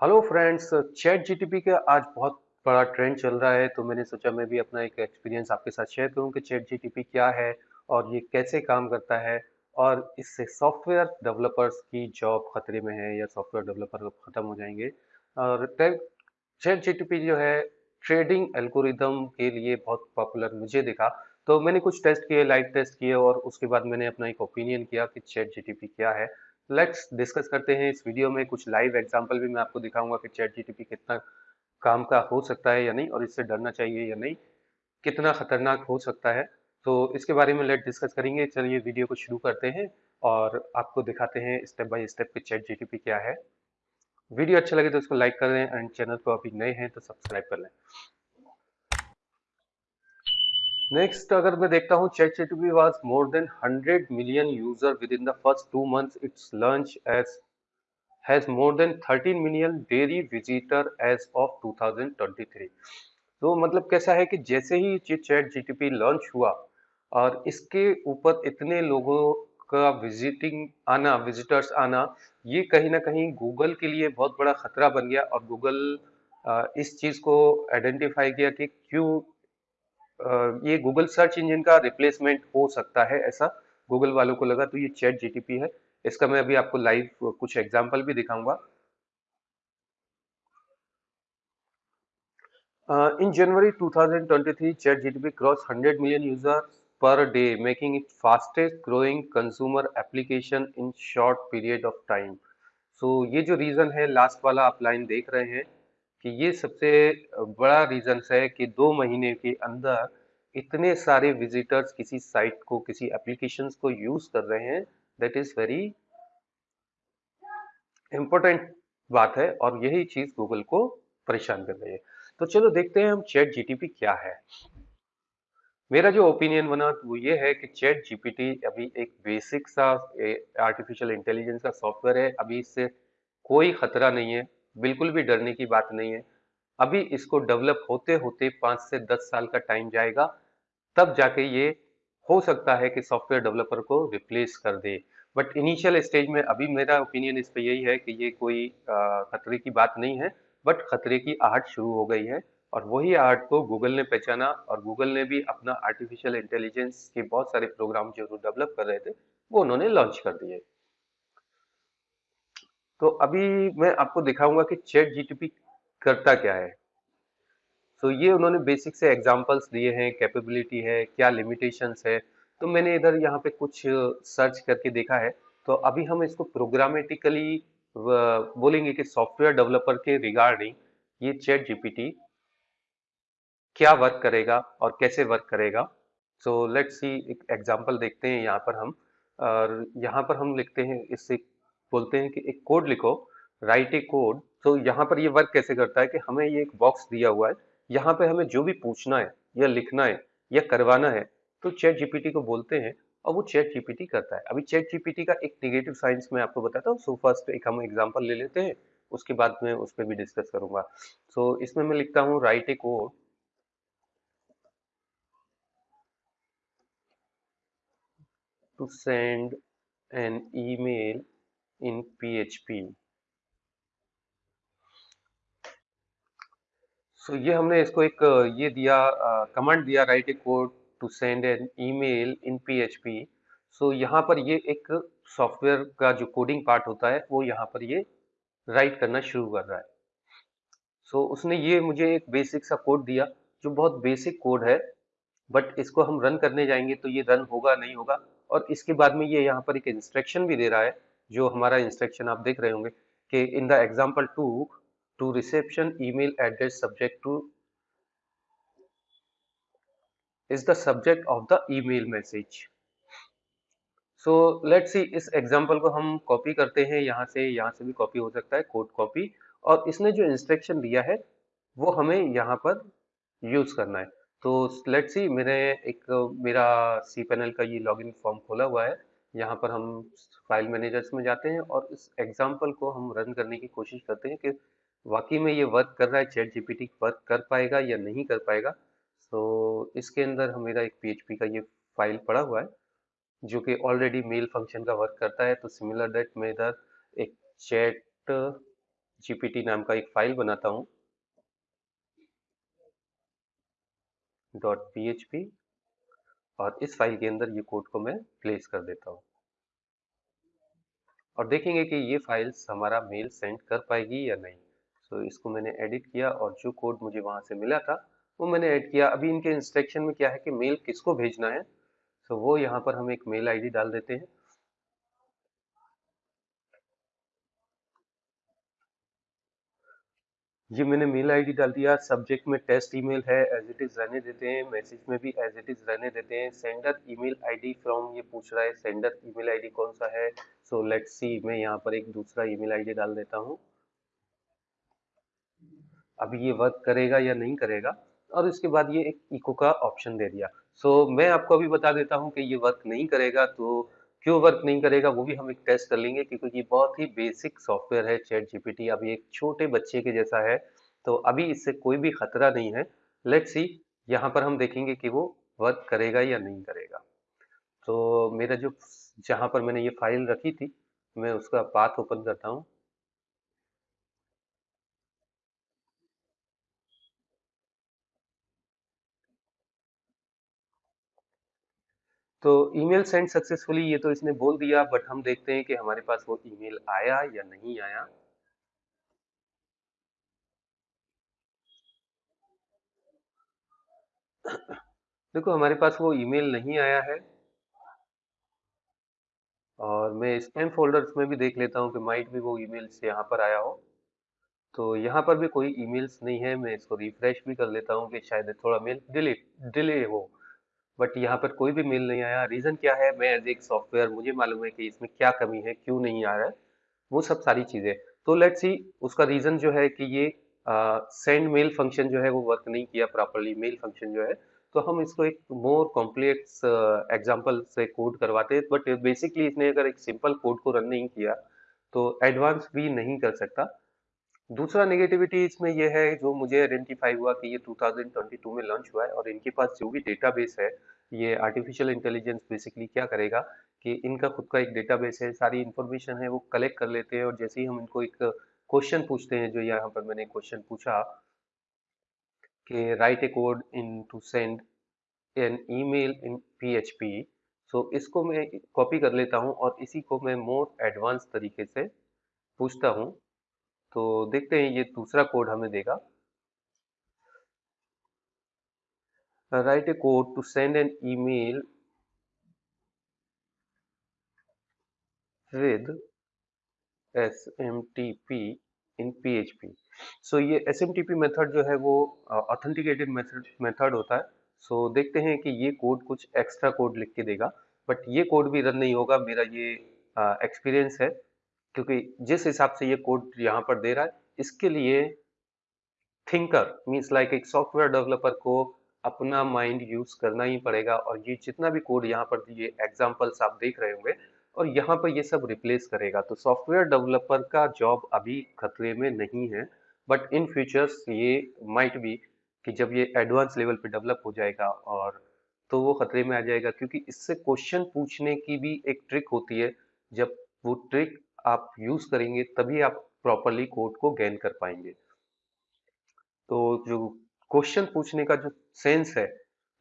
Hello friends chat GTP का आज बहुत बड़ा ट्रेंड चल रहा है तो मैंने सोचा मैं भी अपना एक एक्सपीरियंस आपके साथ शेयर करूँ कि चैट जीटीपी क्या है और ये कैसे काम करता है और इससे सॉफ्टवेयर डेवलपर्स की जॉब खतरे में है या सॉफ्टवेयर डेवलपर खत्म हो जाएँगे। और चैट जीटीपी जो है ट्रेडिंग एल्गोरिदम के लिए बहुत पॉपुलर मुझे दिखा। तो मैंने कुछ टेस्ट किए लाइव टेस्ट किए और उसके बाद मैंने अपना एक ओपिनियन किया कि चैट जीटीपी क्या है। लेट्स डिस्कस करते हैं इस वीडियो में। कुछ लाइव एग्जांपल भी मैं आपको दिखाऊँगा कि चैट जीटीपी कितना काम का हो सकता है या नहीं, और इससे डरना चाहिए या नहीं, कितना खतरनाक हो सकता है। तो इसके बारे में लेट डिस्कस करेंगे। चलिए वीडियो को शुरू करते हैं और आपको दिखाते हैं स्टेप बाय स्टेप कि चैट जीटीपी क्या है। वीडियो अच्छा लगे तो उसको लाइक कर दें एंड चैनल को अभी नए हैं तो सब्सक्राइब कर लें। नेक्स्ट अगर मैं देखता हूँ chat GTP was more than 100 million user within the first two months it's launch as has more than 13 million daily visitor as of 2023 तो मतलब कैसा है कि जैसे ही ये चैट जीटीपी लॉन्च हुआ, और इसके ऊपर इतने लोगों का विजिटिंग आना विजिटर्स आना, ये कहीं ना कहीं गूगल के लिए बहुत बड़ा खतरा बन गया। और गूगल इस चीज़ को आइडेंटिफाई किया कि क्यों ये गूगल सर्च इंजन का रिप्लेसमेंट हो सकता है ऐसा गूगल वालों को लगा तो ये चैट जीटीपी है। इसका मैं अभी आपको लाइव कुछ एग्जांपल भी दिखाऊँगा। In January 2023 chat GTP cross 100 million user per day making it fastest growing consumer application in short period of time so ये जो रीजन है लास्ट वाला आप लाइन देख रहे हैं कि ये सबसे बड़ा रीजन है कि दो महीने के अंदर इतने सारे विजिटर्स किसी साइट को, किसी एप्लीकेशंस को यूज़ कर रहे हैं। दैट इज़ वेरी इंपॉर्टेंट बात है और यही चीज़ गूगल को परेशान कर रही है। तो चलो देखते हैं हम चैट जीटीपी क्या है। मेरा जो ओपिनियन बना वो ये है कि चैट जीपीटी अभी एक बेसिक सा आर्टिफिशियल इंटेलिजेंस का सॉफ्टवेयर है। अभी इससे कोई खतरा नहीं है। बिल्कुल भी डरने की बात नहीं है। अभी इसको डेवलप होते होते पाँच से दस साल का टाइम जाएगा, तब जाके ये हो सकता है कि सॉफ्टवेयर डेवलपर को रिप्लेस कर दे। बट इनिशियल स्टेज में अभी मेरा ओपिनियन इस पे यही है कि ये कोई खतरे की बात नहीं है, बट खतरे की आहट शुरू हो गई है और वही आहट को गूगल ने पहचाना और गूगल ने भी अपना आर्टिफिशियल इंटेलिजेंस के बहुत सारे प्रोग्राम जो डेवलप कर रहे थे, वो उन्होंने लॉन्च कर दिए। तो अभी मैं आपको दिखाऊँगा कि चैट जीटीपी करता क्या है। तो so, ये उन्होंने बेसिक से एग्जांपल्स दिए हैं कैपेबिलिटी है क्या लिमिटेशंस है। तो मैंने इधर यहाँ पे कुछ सर्च करके देखा है। तो अभी हम इसको प्रोग्रामेटिकली बोलेंगे कि सॉफ्टवेयर डेवलपर के रिगार्डिंग ये चैट जीपीटी क्या वर्क करेगा और कैसे वर्क करेगा। सो लेट्स सी एक एग्जांपल देखते हैं यहाँ पर हम। और यहाँ पर हम लिखते हैं इससे बोलते हैं कि एक कोड लिखो राइट ए कोड तो यहाँ पर ये वर्क कैसे करता है कि हमें ये एक बॉक्स दिया हुआ है यहाँ पे हमें जो भी पूछना है या लिखना है या करवाना है तो चैट जीपीटी को बोलते हैं और वो चैट जीपीटी करता है। अभी चैट जीपीटी का एक निगेटिव साइंस मैं आपको बताता हूँ सो फ़र्स्ट एक हम एग्जांपल ले लेते हैं उसके बाद में उस पर भी डिस्कस करूँगा। सो so, इसमें मैं लिखता हूँ write a code to send an email in PHP. So so, ये हमने इसको एक ये दिया कमांड दिया write a code to send an email in PHP so यहाँ पर ये एक सॉफ्टवेयर का जो कोडिंग पार्ट होता है वो यहाँ पर ये राइट करना शुरू कर रहा है सो so, उसने ये मुझे एक बेसिक सा कोड दिया जो बहुत बेसिक कोड है बट इसको हम रन करने जाएँगे तो ये रन होगा नहीं होगा और इसके बाद में ये यहाँ पर एक इंस्ट्रक्शन भी दे रहा है जो हमारा इंस्ट्रक्शन आप देख रहे होंगे कि in the example to to reception email address subject to is the subject of the email message so let's see इस एग्ज़ाम्पल को हम कॉपी करते हैं, यहाँ से यहाँ से भी कॉपी हो सकता है कोड कॉपी और इसने जो इंस्ट्रक्शन दिया है, वो हमें यहाँ पर यूज़ करना है. तो लेट्स सी मेरे एक, मेरा सी पैनल का ये लॉगिन फॉर्म खोला हुआ है. यहाँ पर हम फ़ाइल मैनेजर्स में जाते हैं और इस एग्ज़ाम्पल को हम रन करने की कोशिश करते हैं कि वाकई में ये वर्क कर रहा है चैट जीपीटी वर्क कर पाएगा या नहीं कर पाएगा। तो इसके अंदर हम मेरा एक पीएचपी का ये फ़ाइल पड़ा हुआ है, जो कि ऑलरेडी मेल फ़ंक्शन का वर्क करता है। तो सिमिलर डेट में इधर एक चैट जीपीटी नाम का एक फ़ाइल बनाता हूँ। डॉट पीएचपी और इस फ़ाइल के अंदर ये कोड को मैं प्लेस कर देता हूँ। और देखेंगे कि ये फाइल्स हमारा मेल सेंड कर पाएगी या नहीं। सो so, इसको मैंने एडिट किया और जो कोड मुझे वहाँ से मिला था वो मैंने ऐड किया। अभी इनके इंस्ट्रक्शन में क्या है कि मेल किसको भेजना है? सो so, वो यहाँ पर हम एक मेल आईडी डाल देते हैं। ये मैंने मेल आईडी डाल दिया। सब्जेक्ट में टेस्ट ईमेल है एज इट इज़ रहने देते हैं। मैसेज में भी एज इट इज़ रहने देते हैं। सेंडर ईमेल आईडी फ्रॉम ये पूछ रहा है सेंडर ईमेल आईडी कौन सा है? सो लेट्स सी मैं यहाँ पर एक दूसरा ईमेल आईडी डाल देता हूँ। अभी ये वर्क करेगा या नहीं करेगा? और इसके बाद ये एक इको का ऑप्शन दे दिया। सो so, मैं आपको अभी बता देता हूँ कि ये वर्क नहीं करेगा तो क्यों वर्क नहीं करेगा, वो भी हम एक टेस्ट कर लेंगे, क्योंकि ये बहुत ही बेसिक सॉफ्टवेयर है चैट जीपीटी अभी एक छोटे बच्चे के जैसा है तो अभी इससे कोई भी खतरा नहीं है। लेट्स सी यहाँ पर हम देखेंगे कि वो वर्क करेगा या नहीं करेगा। तो मेरा जो, जहाँ पर मैंने ये फ़ाइल रखी थी, मैं उसका पाथ ओपन करता हूँ। तो ईमेल सेंड सक्सेसफुली ये तो इसने बोल दिया बट हम देखते हैं कि हमारे पास वो ईमेल आया या नहीं आया। देखो, हमारे पास वो ईमेल नहीं आया है। और मैं स्पैम फोल्डर्स में भी देख लेता हूँ कि माइट भी वो ईमेल्स यहाँ पर आया हो। तो यहाँ पर भी कोई ईमेल्स नहीं है। मैं इसको रिफ्रेश भी कर लेता हूँ कि शायद थोड़ा मेल डिले डिले हो। बट यहाँ पर कोई भी मेल नहीं आया। रीज़न क्या है? मैं एज एक सॉफ्टवेयर, मुझे मालूम है कि इसमें क्या कमी है, क्यों नहीं आ रहा है? वो सब सारी चीज़ें। तो लेट्स सी उसका रीज़न जो है कि ये सेंड मेल फ़ंक्शन जो है वो वर्क नहीं किया प्रॉपरली मेल फ़ंक्शन जो है। तो हम इसको एक मोर कॉम्प्लेक्स एग्ज़ाम्पल से कोड करवाते हैं। बट बेसिकली इसने अगर एक सिंपल कोड को रन नहीं किया तो एडवांस भी नहीं कर सकता। दूसरा नेगेटिविटी इसमें यह है जो मुझे आइडेंटिफाई हुआ कि ये 2022 में लॉन्च हुआ है और इनके पास जो भी डेटाबेस है, ये आर्टिफिशियल इंटेलिजेंस बेसिकली क्या करेगा कि इनका खुद का एक डेटाबेस है, सारी इंफॉर्मेशन है, वो कलेक्ट कर लेते हैं और जैसे ही हम इनको एक क्वेश्चन पूछते हैं, जो यहाँ पर मैंने क्वेश्चन पूछा कि write a code in to send an email in PHP so इसको मैं कॉपी कर लेता हूँ और इसी को मैं मोर एडवांस तरीके से पूछता हूँ। तो देखते हैं ये दूसरा कोड हमें देगा। Write a code to send an email with S M T P in P H P so ये S M T P method जो है वो ऑथेंटिकेटेड मेथड मेथड होता है। सो so, देखते हैं कि ये कोड कुछ एक्स्ट्रा कोड लिख के देगा। बट ये कोड भी रन नहीं होगा मेरा ये एक्सपीरियंस है। क्योंकि जिस हिसाब से ये कोड यहाँ पर दे रहा है, इसके लिए थिंकर मीन्स लाइक एक सॉफ्टवेयर डेवलपर को अपना माइंड यूज़ करना ही पड़ेगा और ये जितना भी कोड यहाँ पर ये एग्जाम्पल्स आप देख रहे होंगे और यहाँ पर ये सब रिप्लेस करेगा। तो सॉफ्टवेयर डेवलपर का जॉब अभी खतरे में नहीं है बट इन फ्यूचर्स ये माइट भी कि जब ये एडवांस लेवल पे डेवलप हो जाएगा और तो वो खतरे में आ जाएगा, क्योंकि इससे क्वेश्चन पूछने की भी एक ट्रिक होती है, जब वो ट्रिक आप यूज़ करेंगे तभी आप प्रॉपरली कोड को गेन कर पाएँगे। तो जो क्वेश्चन पूछने का जो सेंस है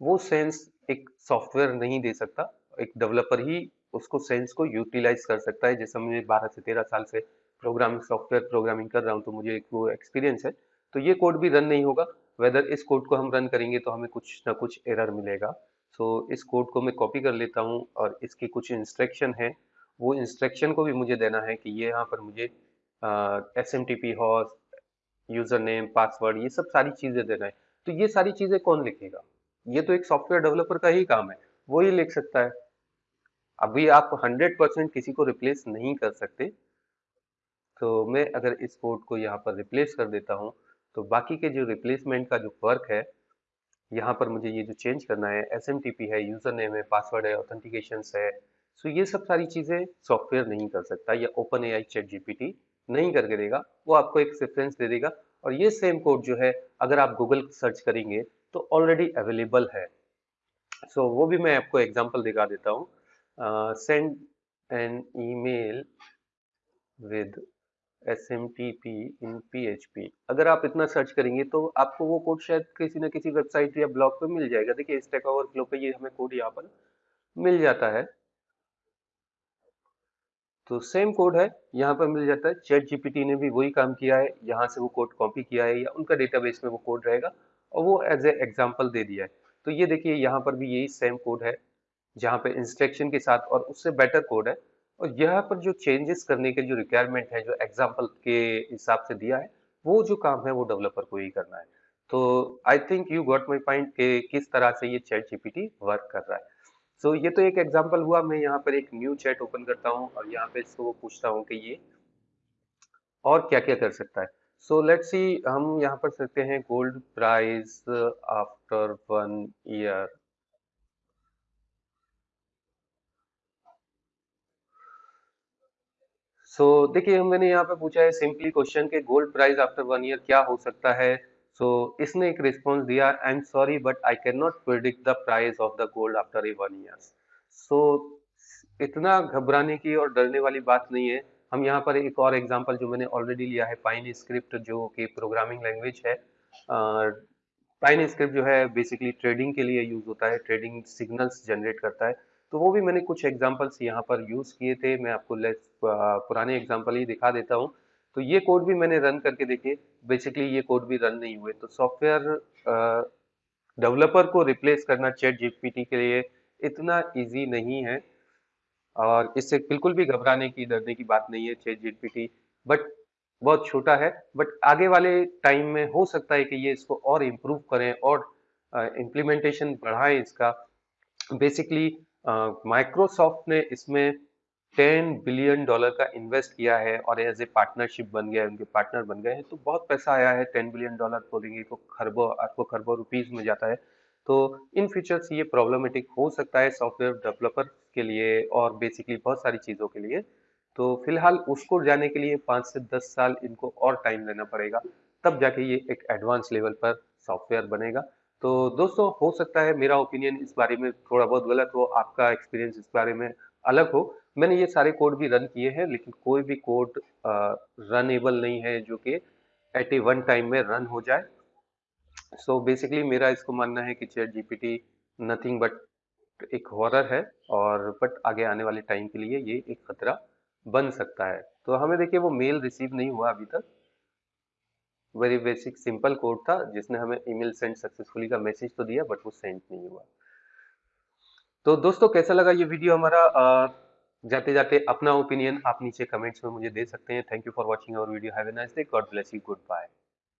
वो सेंस एक सॉफ्टवेयर नहीं दे सकता। एक डेवलपर ही उसको सेंस को यूटिलाइज कर सकता है। जैसे मैं 12 से 13 साल से प्रोग्रामिंग सॉफ्टवेयर प्रोग्रामिंग कर रहा हूँ तो मुझे एक वो एक्सपीरियंस है। तो ये कोड भी रन नहीं होगा। वेदर इस कोड को हम रन करेंगे तो हमें कुछ ना कुछ एरर मिलेगा। सो so, इस कोड को मैं कॉपी कर लेता हूँ और इसकी कुछ इंस्ट्रक्शन है। वो इंस्ट्रक्शन को भी मुझे देना है कि ये यहाँ पर मुझे S M T P host user name password ये सब सारी चीज़ें देना है। तो ये सारी चीज़ें कौन लिखेगा? ये तो एक सॉफ्टवेयर डेवलपर का ही काम है। वो ही लिख सकता है। अभी आप 100 परसेंट किसी को रिप्लेस नहीं कर सकते। तो मैं अगर इस कोड को यहाँ पर रिप्लेस कर देता हूँ तो बाकी के जो रिप्लेसमेंट का जो वर्क है, यहाँ पर मुझे ये जो चेंज करना है एसएमटीपी है यूज़र नेम है पासवर्ड है ऑथेंटिकेशन है सो ये सब सारी चीज़ें सॉफ्टवेयर नहीं कर सकता या ओपन ए आई चेट जीपीटी नहीं करके देगा। वो आपको एक रेफरेंस दे देगा। और ये सेम कोड जो है अगर आप गूगल सर्च करेंगे तो ऑलरेडी अवेलेबल है। सो so, वो भी मैं आपको एग्जांपल दिखा देता हूँ। Send an email with S M T P in P H P अगर आप इतना सर्च करेंगे तो आपको वो कोड शायद किसी न किसी वेबसाइट या ब्लॉग पे मिल जाएगा। देखिए स्टैक ओवरफ्लो पे ये हमें कोड यहाँ पर मिल जाता है। तो सेम कोड है। यहाँ पर मिल जाता है। चैट जीपीटी ने भी वही काम किया है। यहाँ से वो कोड कॉपी किया है या उनका डेटाबेस में वो कोड रहेगा और वो एज ए एग्ज़ाम्पल दे दिया है। तो ये देखिए, यहाँ पर भी यही सेम कोड है, जहाँ पे इंस्ट्रक्शन के साथ और उससे बेटर कोड है। और यहाँ पर जो चेंजेस करने के जो रिक्वायरमेंट है, जो एग्ज़ाम्पल के हिसाब से दिया है, वो जो काम है, वो डेवलपर को ही करना है। तो I think you got my point कि किस तरह से ये चैट जीपीटी वर्क कर रहा है। सो so, ये तो एक एग्ज़ाम्पल हुआ मैं यहाँ पर एक न्यू चैट ओपन करता हूँ और यहाँ पे इसको पूछता हूँ कि ये और क्या क्या कर सकता है। सो लेट्स सी हम यहाँ पर सकते हैं gold price after one year so देखिए मैंने यहाँ पे पूछा है सिंपली क्वेश्चन के gold price after one year क्या हो सकता है? सो इसने एक रिस्पॉन्स दिया I am sorry but I can not predict the price of the gold after a one year so इतना घबराने की और डरने वाली बात नहीं है। हम यहाँ पर एक और एग्ज़ाम्पल जो मैंने ऑलरेडी लिया है पाइन स्क्रिप्ट जो कि प्रोग्रामिंग लैंग्वेज है। पाइन स्क्रिप्ट जो है बेसिकली ट्रेडिंग के लिए यूज़ होता है ट्रेडिंग सिग्नल्स जनरेट करता है। तो वो भी मैंने कुछ एग्जाम्पल्स यहाँ पर यूज़ किए थे। मैं आपको लेस पुराने एग्ज़ाम्पल ही दिखा देता हूँ। तो ये कोड भी मैंने रन करके देखे बेसिकली ये कोड भी रन नहीं हुए। तो सॉफ्टवेयर डेवलपर को रिप्लेस करना चैट जीपीटी के लिए इतना इजी नहीं है। और इससे बिल्कुल भी घबराने की, डरने की बात नहीं है चैट जीपीटी बट बहुत छोटा है। बट आगे वाले टाइम में हो सकता है कि ये इसको और इम्प्रूव करें और इम्प्लीमेंटेशन बढ़ाएँ इसका। बेसिकली माइक्रोसॉफ्ट ने इसमें 10 बिलियन डॉलर का इन्वेस्ट किया है और एज ए पार्टनरशिप बन गया है, उनके पार्टनर बन गए हैं तो बहुत पैसा आया है टेन बिलियन डॉलर बोलेंगे तो खरबों, आपको खरबों रुपीज़ में जाता है। तो इन फ्यूचर्स ये प्रॉब्लमेटिक हो सकता है सॉफ्टवेयर डेवलपर के लिए और बेसिकली बहुत सारी चीज़ों के लिए। तो फ़िलहाल उसको जाने के लिए पाँच से दस साल इनको और टाइम लेना पड़ेगा, तब जाके ये एक एडवांस लेवल पर सॉफ्टवेयर बनेगा। तो दोस्तों, हो सकता है मेरा ओपिनियन इस बारे में थोड़ा बहुत गलत हो, आपका एक्सपीरियंस इस बारे में अलग हो मैंने ये सारे कोड भी रन किए हैं, लेकिन कोई भी कोड रनेबल नहीं है जो कि एट ए वन टाइम में रन हो जाए। सो so बेसिकली मेरा इसको मानना है कि चैट जीपीटी नथिंग बट एक हॉरर है और बट आगे आने वाले टाइम के लिए ये एक खतरा बन सकता है। तो हमें देखिए वो मेल रिसीव नहीं हुआ अभी तक। वेरी बेसिक सिंपल कोड था जिसने हमें ईमेल सेंड सक्सेसफुली का मैसेज तो दिया बट वो सेंड नहीं हुआ। तो दोस्तों कैसा लगा ये वीडियो हमारा? जाते जाते अपना ओपिनियन आप नीचे कमेंट्स में मुझे दे सकते हैं। Thank you for watching our video have a nice day God bless you goodbye